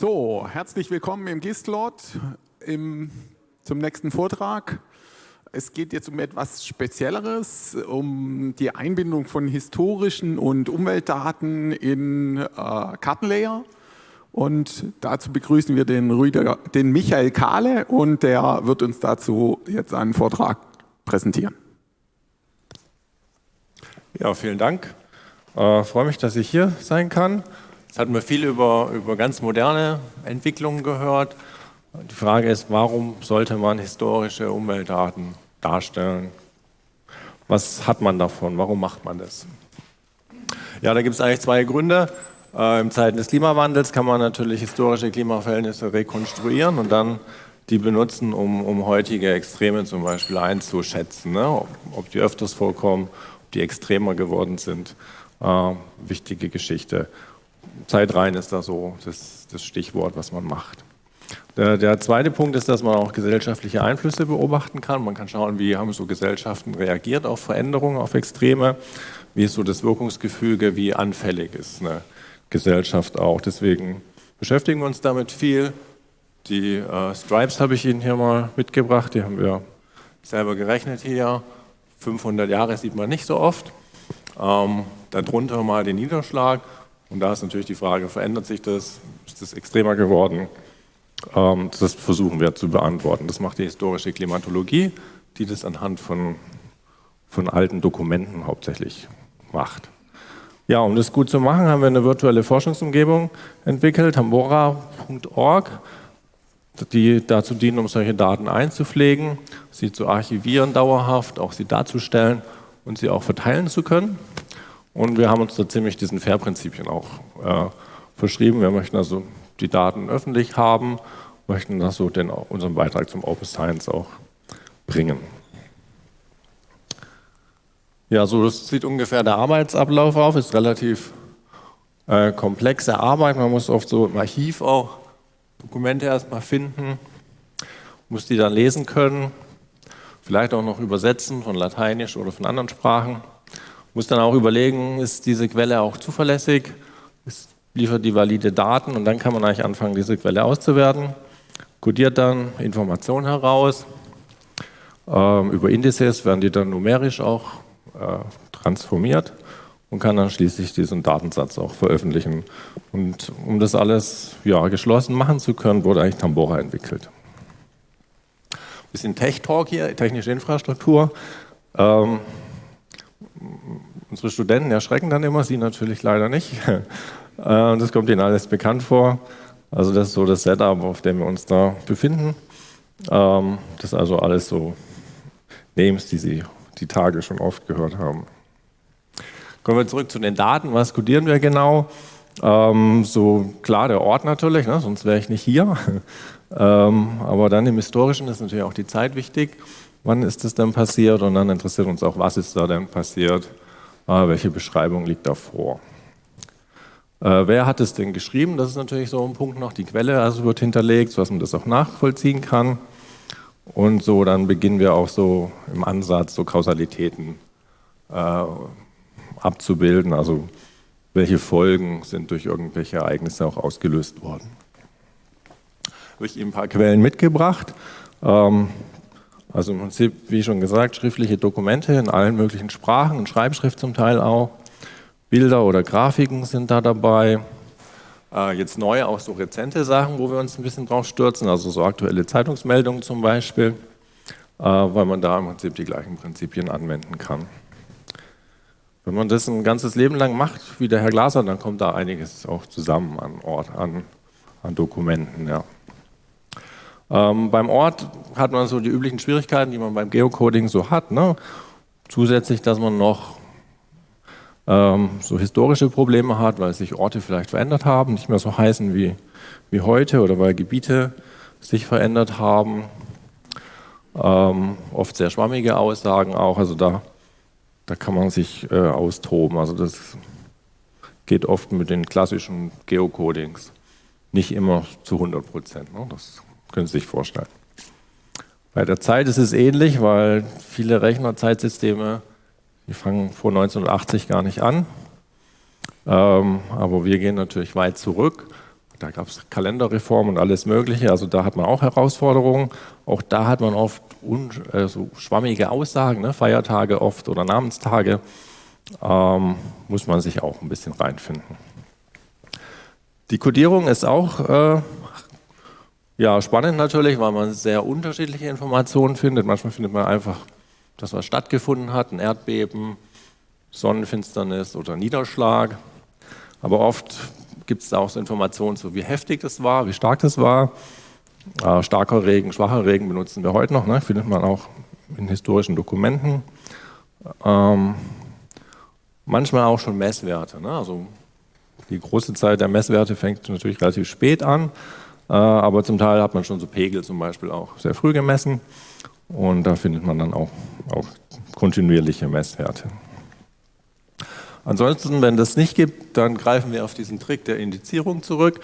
So, herzlich willkommen im Gistlot im, zum nächsten Vortrag. Es geht jetzt um etwas Spezielleres, um die Einbindung von historischen und Umweltdaten in äh, Kartenlayer. Und dazu begrüßen wir den, Rüdiger, den Michael Kahle und der wird uns dazu jetzt einen Vortrag präsentieren. Ja, vielen Dank. Äh, freue mich, dass ich hier sein kann. Jetzt hatten wir viel über, über ganz moderne Entwicklungen gehört. Die Frage ist, warum sollte man historische Umweltdaten darstellen? Was hat man davon? Warum macht man das? Ja, da gibt es eigentlich zwei Gründe. Äh, Im Zeiten des Klimawandels kann man natürlich historische Klimaverhältnisse rekonstruieren und dann die benutzen, um, um heutige Extreme zum Beispiel einzuschätzen, ne? ob, ob, die öfters vorkommen, ob die extremer geworden sind. Äh, wichtige Geschichte. Zeitreihen ist da so das, das Stichwort, was man macht. Der, der, zweite Punkt ist, dass man auch gesellschaftliche Einflüsse beobachten kann. Man kann schauen, wie haben so Gesellschaften reagiert auf Veränderungen, auf Extreme, wie ist so das Wirkungsgefüge, wie anfällig ist eine Gesellschaft auch. Deswegen beschäftigen wir uns damit viel. Die äh, Stripes habe ich Ihnen hier mal mitgebracht, die haben wir selber gerechnet hier. 500 Jahre sieht man nicht so oft. Ähm, darunter mal den Niederschlag und da ist natürlich die Frage, verändert sich das? Ist das extremer geworden? Ähm, das versuchen wir zu beantworten. Das macht die historische Klimatologie, die das anhand von, von alten Dokumenten hauptsächlich macht. Ja, um das gut zu machen, haben wir eine virtuelle Forschungsumgebung entwickelt, tambora.org, die dazu dienen, um solche Daten einzupflegen, sie zu archivieren dauerhaft, auch sie darzustellen und sie auch verteilen zu können. Und wir haben uns da ziemlich diesen FAIR-Prinzipien auch äh, verschrieben. Wir möchten also die Daten öffentlich haben, möchten das so den, unseren Beitrag zum Open Science auch bringen. Ja, so das sieht ungefähr der Arbeitsablauf auf, ist relativ äh, komplexe Arbeit. Man muss oft so im Archiv auch Dokumente erstmal finden, muss die dann lesen können, vielleicht auch noch übersetzen von Lateinisch oder von anderen Sprachen muss dann auch überlegen, ist diese Quelle auch zuverlässig, ist, liefert die valide Daten und dann kann man eigentlich anfangen, diese Quelle auszuwerten, kodiert dann Informationen heraus, ähm, über Indizes werden die dann numerisch auch äh, transformiert und kann dann schließlich diesen Datensatz auch veröffentlichen. Und um das alles ja, geschlossen machen zu können, wurde eigentlich Tambora entwickelt. Ein bisschen Tech-Talk hier, technische Infrastruktur. Ähm, Unsere Studenten erschrecken dann immer, sie natürlich leider nicht. Äh, das kommt ihnen alles bekannt vor. Also das ist so das Setup, auf dem wir uns da befinden. Ähm, das ist also alles so Names, die Sie die Tage schon oft gehört haben. Kommen wir zurück zu den Daten. Was codieren wir genau? Ähm, so klar der Ort natürlich, ne? sonst wäre ich nicht hier. ähm, aber dann im Historischen ist natürlich auch die Zeit wichtig. Wann ist das denn passiert? Und dann interessiert uns auch, was ist da denn passiert? Ah, welche Beschreibung liegt da vor? Äh, wer hat es denn geschrieben? Das ist natürlich so ein Punkt noch. Die Quelle also wird hinterlegt, sodass man das auch nachvollziehen kann. Und so, dann beginnen wir auch so im Ansatz so Kausalitäten äh, abzubilden. Also welche Folgen sind durch irgendwelche Ereignisse auch ausgelöst worden. Habe ich Ihnen ein paar Quellen mitgebracht. Ähm, also im Prinzip, wie schon gesagt, schriftliche Dokumente in allen möglichen Sprachen, in Schreibschrift zum Teil auch. Bilder oder Grafiken sind da dabei. Äh, jetzt neu auch so rezente Sachen, wo wir uns ein bisschen drauf stürzen, also so aktuelle Zeitungsmeldungen zum Beispiel, äh, weil man da im Prinzip die gleichen Prinzipien anwenden kann. Wenn man das ein ganzes Leben lang macht, wie der Herr Glaser, dann kommt da einiges auch zusammen an Ort, an, an Dokumenten. Ja. Ähm, beim Ort hat man so die üblichen Schwierigkeiten, die man beim Geocoding so hat. Ne? Zusätzlich, dass man noch ähm, so historische Probleme hat, weil sich Orte vielleicht verändert haben, nicht mehr so heißen wie, wie heute oder weil Gebiete sich verändert haben. Ähm, oft sehr schwammige Aussagen auch, also da, da kann man sich äh, austoben. Also das geht oft mit den klassischen Geocodings nicht immer zu 100 Prozent. Ne? Das können Sie sich vorstellen. Bei der Zeit ist es ähnlich, weil viele Rechnerzeitsysteme, die fangen vor 1980 gar nicht an. Ähm, aber wir gehen natürlich weit zurück. da gab es Kalenderreformen und alles Mögliche, also da hat man auch Herausforderungen. Auch da hat man oft äh, so schwammige Aussagen, ne? Feiertage oft oder Namenstage. Ähm, muss man sich auch ein bisschen reinfinden. Die Codierung ist auch äh, ja, spannend natürlich, weil man sehr unterschiedliche Informationen findet. Manchmal findet man einfach, dass was stattgefunden hat, ein Erdbeben, Sonnenfinsternis oder Niederschlag. Aber oft gibt es auch so Informationen zu, wie heftig das war, wie stark das war. Äh, starker Regen, schwacher Regen benutzen wir heute noch, ne? findet man auch in historischen Dokumenten. Ähm, manchmal auch schon Messwerte. Ne? Also die große Zeit der Messwerte fängt natürlich relativ spät an, aber zum Teil hat man schon so Pegel zum Beispiel auch sehr früh gemessen und da findet man dann auch, auch kontinuierliche Messwerte. Ansonsten, wenn das nicht gibt, dann greifen wir auf diesen Trick der Indizierung zurück,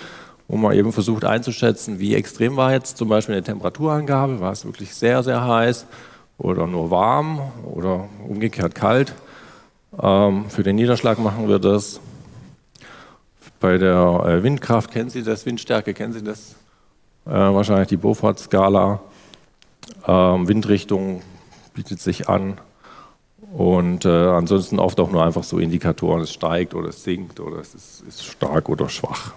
wo man eben versucht einzuschätzen, wie extrem war jetzt zum Beispiel eine Temperaturangabe, war es wirklich sehr, sehr heiß oder nur warm oder umgekehrt kalt. Ähm, für den Niederschlag machen wir das. Bei der äh, Windkraft kennen Sie das, Windstärke kennen Sie das äh, wahrscheinlich, die Beaufort-Skala. Ähm, Windrichtung bietet sich an. Und äh, ansonsten oft auch nur einfach so Indikatoren, es steigt oder es sinkt oder es ist, ist stark oder schwach.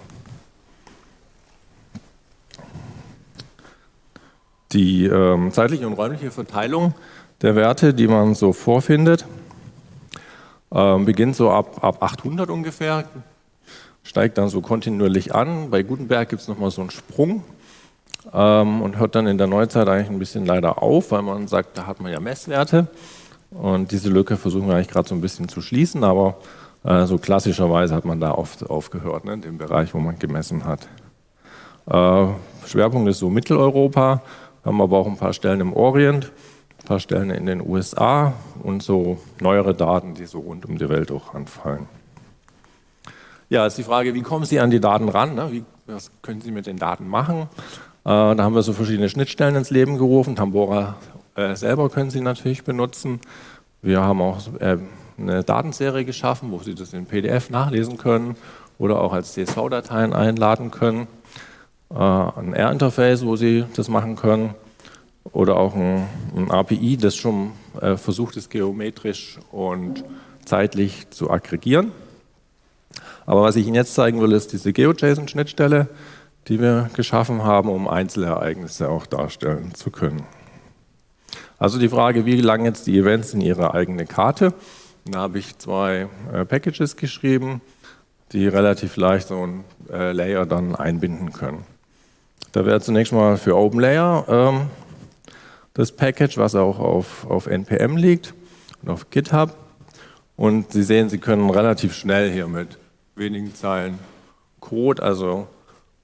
Die ähm, zeitliche und räumliche Verteilung der Werte, die man so vorfindet, ähm, beginnt so ab, ab 800 ungefähr, steigt dann so kontinuierlich an. Bei Gutenberg gibt es nochmal so einen Sprung ähm, und hört dann in der Neuzeit eigentlich ein bisschen leider auf, weil man sagt, da hat man ja Messwerte. Und diese Lücke versuchen wir eigentlich gerade so ein bisschen zu schließen, aber äh, so klassischerweise hat man da oft aufgehört, ne, in dem Bereich, wo man gemessen hat. Äh, Schwerpunkt ist so Mitteleuropa, haben aber auch ein paar Stellen im Orient, ein paar Stellen in den USA und so neuere Daten, die so rund um die Welt auch anfallen. Ja, ist die Frage, wie kommen Sie an die Daten ran? Ne? Wie, was können Sie mit den Daten machen? Äh, da haben wir so verschiedene Schnittstellen ins Leben gerufen. Tambora äh, selber können Sie natürlich benutzen. Wir haben auch äh, eine Datenserie geschaffen, wo Sie das in PDF nachlesen können oder auch als CSV-Dateien einladen können. Äh, ein R-Interface, wo Sie das machen können oder auch ein, ein API, das schon äh, versucht ist, geometrisch und zeitlich zu aggregieren. Aber was ich Ihnen jetzt zeigen will, ist diese GeoJSON-Schnittstelle, die wir geschaffen haben, um Einzelereignisse auch darstellen zu können. Also die Frage, wie lang jetzt die Events in ihre eigene Karte. Da habe ich zwei äh, Packages geschrieben, die relativ leicht so ein äh, Layer dann einbinden können. Da wäre zunächst mal für OpenLayer ähm, das Package, was auch auf, auf NPM liegt und auf GitHub. Und Sie sehen, Sie können relativ schnell hier mit wenigen Zeilen Code, also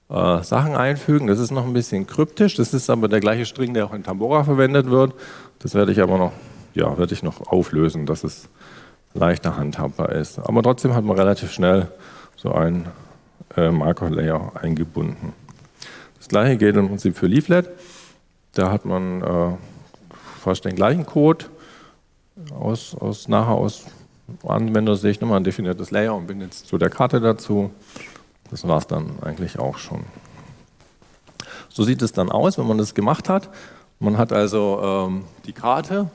äh, Sachen einfügen. Das ist noch ein bisschen kryptisch, das ist aber der gleiche String, der auch in Tambora verwendet wird. Das werde ich aber noch, ja, werde ich noch auflösen, dass es leichter handhabbar ist. Aber trotzdem hat man relativ schnell so einen äh, Marker-Layer eingebunden. Das gleiche gilt im Prinzip für Leaflet. Da hat man äh, fast den gleichen Code aus, aus nachher aus Anwendersicht nochmal ein definiertes Layer und bin jetzt zu der Karte dazu. Das war es dann eigentlich auch schon. So sieht es dann aus, wenn man das gemacht hat. Man hat also ähm, die Karte,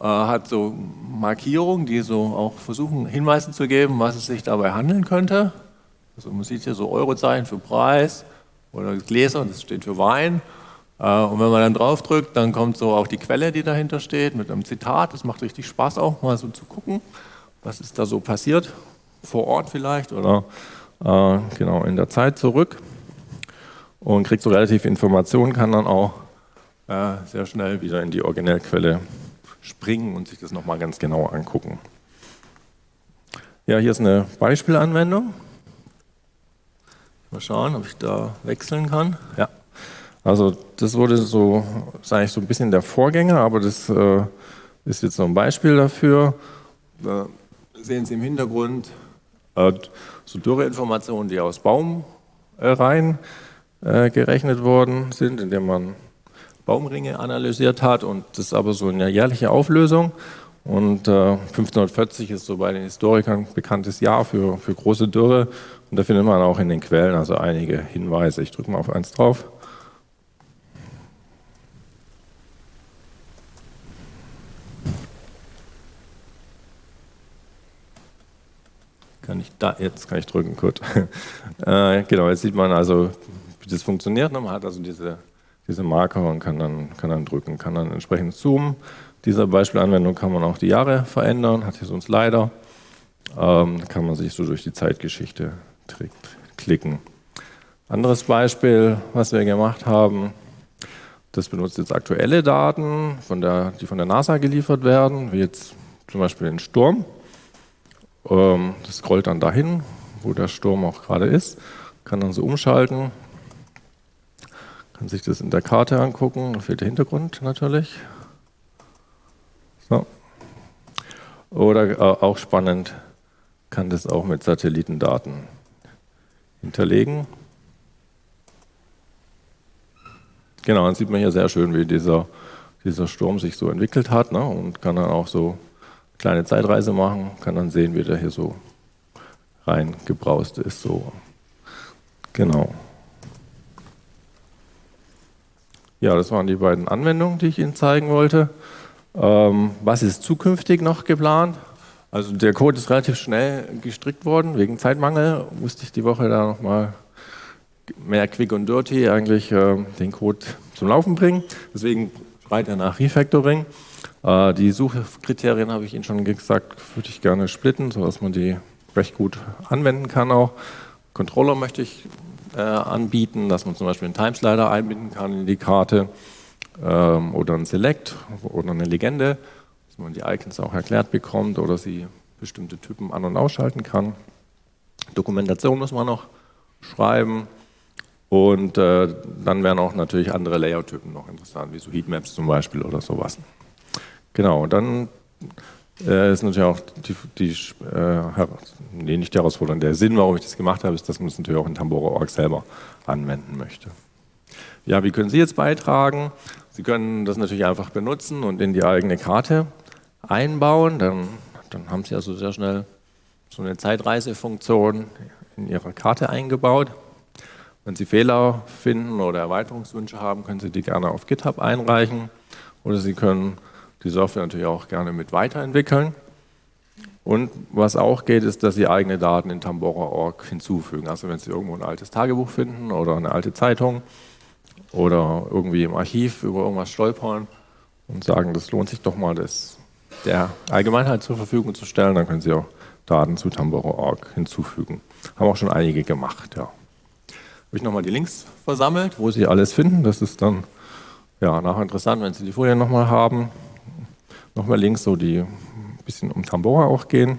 äh, hat so Markierungen, die so auch versuchen, Hinweise zu geben, was es sich dabei handeln könnte. Also man sieht hier so Eurozeichen für Preis oder Gläser, das steht für Wein. Äh, und wenn man dann draufdrückt, dann kommt so auch die Quelle, die dahinter steht, mit einem Zitat. Das macht richtig Spaß auch, mal so zu gucken, was ist da so passiert, vor Ort vielleicht oder äh, genau in der Zeit zurück und kriegt so relativ Informationen, kann dann auch äh, sehr schnell wieder in die Originellquelle springen und sich das nochmal ganz genau angucken. Ja, hier ist eine Beispielanwendung. Mal schauen, ob ich da wechseln kann. Ja. Also das wurde so, ist eigentlich so ein bisschen der Vorgänger, aber das äh, ist jetzt so ein Beispiel dafür. Da sehen Sie im Hintergrund äh, so Dürreinformationen, die aus Baumreihen äh, gerechnet worden sind, indem man Baumringe analysiert hat und das ist aber so eine jährliche Auflösung. Und äh, 1540 ist so bei den Historikern ein bekanntes Jahr für, für große Dürre Und da findet man auch in den Quellen also einige Hinweise. Ich drücke mal auf eins drauf. Kann ich da, jetzt kann ich drücken, gut. äh, genau, jetzt sieht man also, wie das funktioniert. Man hat also diese, diese Marker und kann dann, kann dann drücken, kann dann entsprechend zoomen. Dieser Beispielanwendung kann man auch die Jahre verändern, hat hier so Slider. Ähm, kann man sich so durch die Zeitgeschichte klicken. Anderes Beispiel, was wir gemacht haben, das benutzt jetzt aktuelle Daten, von der, die von der NASA geliefert werden, wie jetzt zum Beispiel den Sturm. Ähm, das scrollt dann dahin, wo der Sturm auch gerade ist, kann dann so umschalten, kann sich das in der Karte angucken, da fehlt der Hintergrund natürlich. So. Oder äh, auch spannend, kann das auch mit Satellitendaten hinterlegen. Genau, dann sieht man hier sehr schön, wie dieser, dieser Sturm sich so entwickelt hat ne, und kann dann auch so kleine Zeitreise machen, kann dann sehen, wie der hier so reingebraust ist. So. Genau. Ja, das waren die beiden Anwendungen, die ich Ihnen zeigen wollte. Ähm, was ist zukünftig noch geplant? Also der Code ist relativ schnell gestrickt worden, wegen Zeitmangel musste ich die Woche da nochmal mehr quick und dirty eigentlich äh, den Code zum Laufen bringen. Deswegen schreit er nach Refactoring. Äh, die Suchkriterien habe ich Ihnen schon gesagt, würde ich gerne splitten, sodass man die recht gut anwenden kann auch. Controller möchte ich äh, anbieten, dass man zum Beispiel einen Timeslider einbinden kann in die Karte ähm, oder ein Select oder eine Legende, dass man die Icons auch erklärt bekommt oder sie bestimmte Typen an- und ausschalten kann. Dokumentation muss man noch schreiben und äh, dann wären auch natürlich andere Layout-Typen noch interessant, wie so Heatmaps zum Beispiel oder sowas. Genau, und dann äh, ist natürlich auch die, die äh, nee, nicht die Herausforderung, der Sinn, warum ich das gemacht habe, ist, dass man es das natürlich auch in Tambora.org selber anwenden möchte. Ja, wie können Sie jetzt beitragen? Sie können das natürlich einfach benutzen und in die eigene Karte einbauen. Dann, dann haben Sie also sehr schnell so eine Zeitreisefunktion in Ihrer Karte eingebaut. Wenn Sie Fehler finden oder Erweiterungswünsche haben, können Sie die gerne auf GitHub einreichen oder Sie können die Software natürlich auch gerne mit weiterentwickeln. Und was auch geht, ist, dass Sie eigene Daten in Tambora.org hinzufügen. Also wenn Sie irgendwo ein altes Tagebuch finden oder eine alte Zeitung oder irgendwie im Archiv über irgendwas stolpern und sagen, das lohnt sich doch mal, das der Allgemeinheit zur Verfügung zu stellen, dann können Sie auch Daten zu Tambora.org hinzufügen. Haben auch schon einige gemacht, ja habe ich nochmal die Links versammelt, wo Sie alles finden. Das ist dann ja, nachher interessant, wenn Sie die Folie nochmal haben. Nochmal Links, so die ein bisschen um Tambora auch gehen.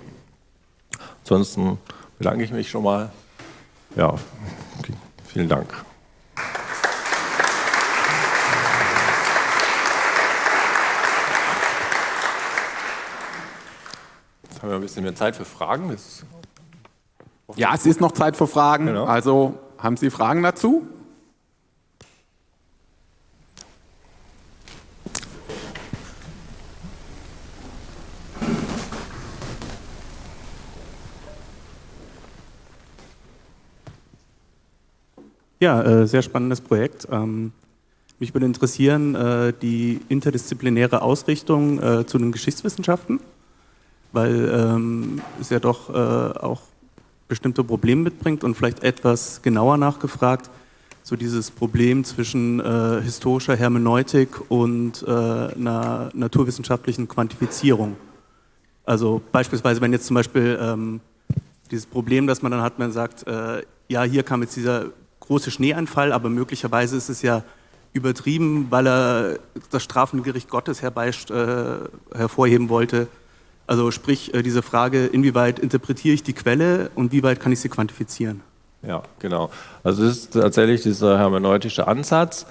Ansonsten bedanke ich mich schon mal. Ja, okay. vielen Dank. Jetzt haben wir ein bisschen mehr Zeit für Fragen. ja, es ist noch Zeit für Fragen. Genau. Also haben Sie Fragen dazu? Ja, äh, sehr spannendes Projekt. Ähm, mich würde interessieren äh, die interdisziplinäre Ausrichtung äh, zu den Geschichtswissenschaften, weil ähm, es ja doch äh, auch bestimmte Probleme mitbringt und vielleicht etwas genauer nachgefragt, so dieses Problem zwischen äh, historischer Hermeneutik und äh, einer naturwissenschaftlichen Quantifizierung. Also beispielsweise, wenn jetzt zum Beispiel ähm, dieses Problem, das man dann hat, man sagt, äh, ja, hier kam jetzt dieser große Schneeanfall, aber möglicherweise ist es ja übertrieben, weil er das strafende Gericht Gottes herbei, äh, hervorheben wollte also sprich äh, diese Frage, inwieweit interpretiere ich die Quelle und wie weit kann ich sie quantifizieren? Ja, genau. Also das ist tatsächlich dieser hermeneutische Ansatz.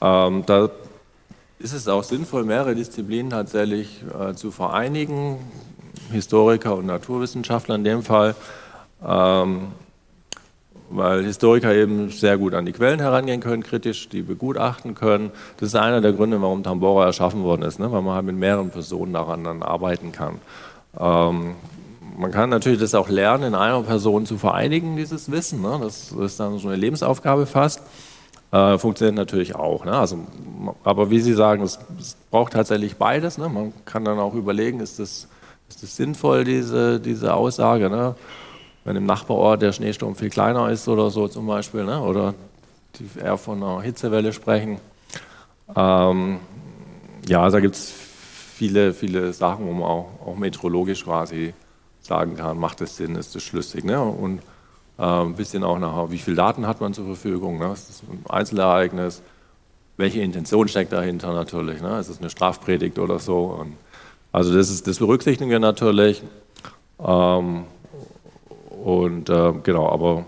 Ähm, da ist es auch sinnvoll, mehrere Disziplinen tatsächlich äh, zu vereinigen, Historiker und Naturwissenschaftler in dem Fall, ähm, weil Historiker eben sehr gut an die Quellen herangehen können, kritisch die begutachten können. Das ist einer der Gründe, warum Tambora erschaffen worden ist, ne? weil man halt mit mehreren Personen daran dann arbeiten kann. Ähm, man kann natürlich das auch lernen, in einer Person zu vereinigen, dieses Wissen. Ne? Das ist dann so eine Lebensaufgabe fast. Äh, funktioniert natürlich auch. Ne? Also, aber wie Sie sagen, es, es braucht tatsächlich beides. Ne? Man kann dann auch überlegen, ist das, ist das sinnvoll, diese, diese Aussage? Wenn im Nachbarort der Schneesturm viel kleiner ist oder so zum Beispiel, ne? oder die eher von einer Hitzewelle sprechen. Ähm, ja, also da gibt es viele, viele Sachen, wo man auch, auch meteorologisch quasi sagen kann, macht das Sinn, ist das schlüssig. Ne? Und äh, ein bisschen auch nachher, wie viele Daten hat man zur Verfügung, ne? ist das ein Einzelereignis, welche Intention steckt dahinter natürlich, ne? ist es eine Strafpredigt oder so. Und also das, ist, das berücksichtigen wir natürlich. Ähm, und äh, genau, aber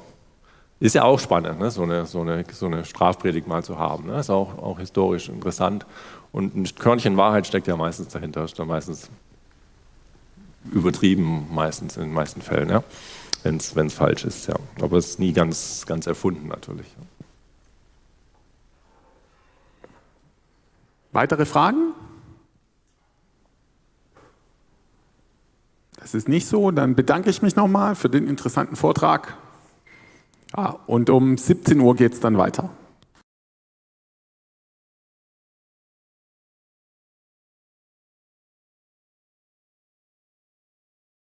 ist ja auch spannend, ne? so, eine, so, eine, so eine Strafpredigt mal zu haben. Ne? Ist auch, auch historisch interessant. Und ein Körnchen Wahrheit steckt ja meistens dahinter, ist dann meistens übertrieben, meistens in den meisten Fällen, ja? wenn es falsch ist. Ja. Aber es ist nie ganz, ganz erfunden natürlich. Weitere Fragen? Das ist nicht so. Dann bedanke ich mich nochmal für den interessanten Vortrag. Ja, und um 17 Uhr geht es dann weiter.